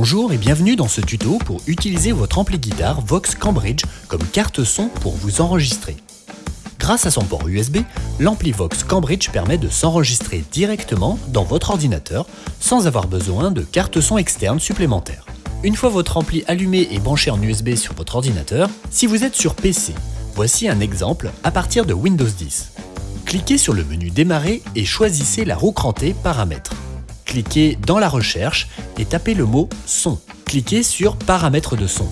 Bonjour et bienvenue dans ce tuto pour utiliser votre ampli guitare Vox Cambridge comme carte son pour vous enregistrer. Grâce à son port USB, l'ampli Vox Cambridge permet de s'enregistrer directement dans votre ordinateur sans avoir besoin de carte son externe supplémentaire. Une fois votre ampli allumé et branché en USB sur votre ordinateur, si vous êtes sur PC, voici un exemple à partir de Windows 10. Cliquez sur le menu Démarrer et choisissez la roue crantée Paramètres. Cliquez dans la recherche et tapez le mot Son. Cliquez sur Paramètres de son.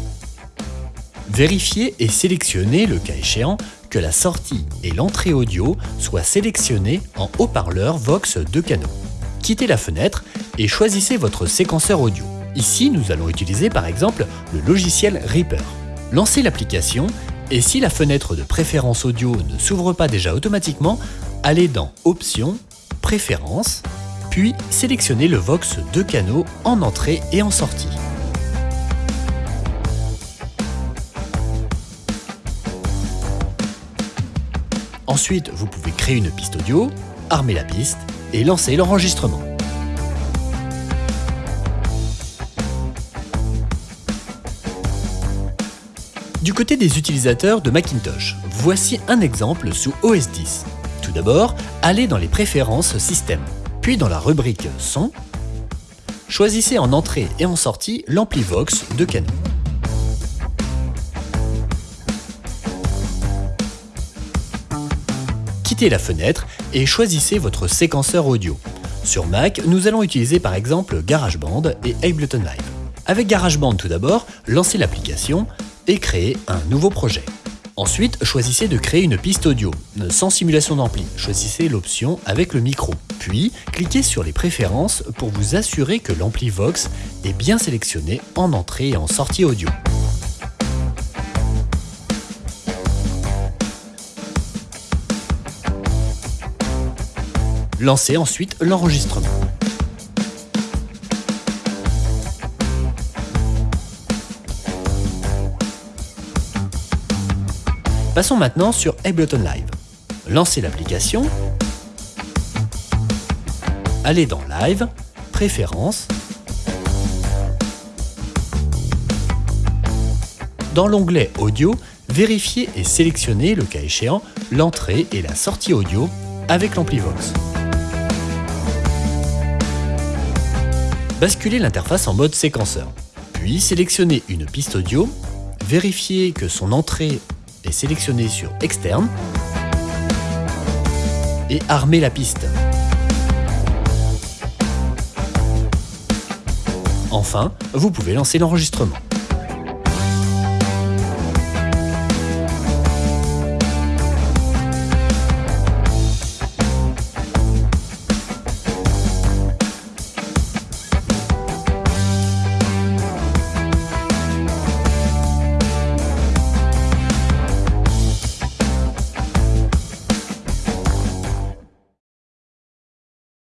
Vérifiez et sélectionnez, le cas échéant, que la sortie et l'entrée audio soient sélectionnées en haut-parleur Vox 2 canaux. Quittez la fenêtre et choisissez votre séquenceur audio. Ici, nous allons utiliser par exemple le logiciel Reaper. Lancez l'application et si la fenêtre de préférence audio ne s'ouvre pas déjà automatiquement, allez dans Options, Préférences, puis sélectionnez le Vox 2 canaux en entrée et en sortie. Ensuite, vous pouvez créer une piste audio, armer la piste et lancer l'enregistrement. Du côté des utilisateurs de Macintosh, voici un exemple sous OS 10. Tout d'abord, allez dans les préférences système. Puis dans la rubrique Son, choisissez en entrée et en sortie l'AmpliVox de Canon. Quittez la fenêtre et choisissez votre séquenceur audio. Sur Mac, nous allons utiliser par exemple GarageBand et Ableton Live. Avec GarageBand tout d'abord, lancez l'application et créez un nouveau projet. Ensuite, choisissez de créer une piste audio, sans simulation d'ampli. Choisissez l'option avec le micro. Puis, cliquez sur les préférences pour vous assurer que l'ampli Vox est bien sélectionné en entrée et en sortie audio. Lancez ensuite l'enregistrement. Passons maintenant sur Ableton Live. Lancez l'application, allez dans Live, Préférences, dans l'onglet Audio, vérifiez et sélectionnez, le cas échéant, l'entrée et la sortie audio avec l'AmpliVox. Basculez l'interface en mode séquenceur, puis sélectionnez une piste audio, vérifiez que son entrée et sélectionnez sur Externe et armez la piste. Enfin, vous pouvez lancer l'enregistrement.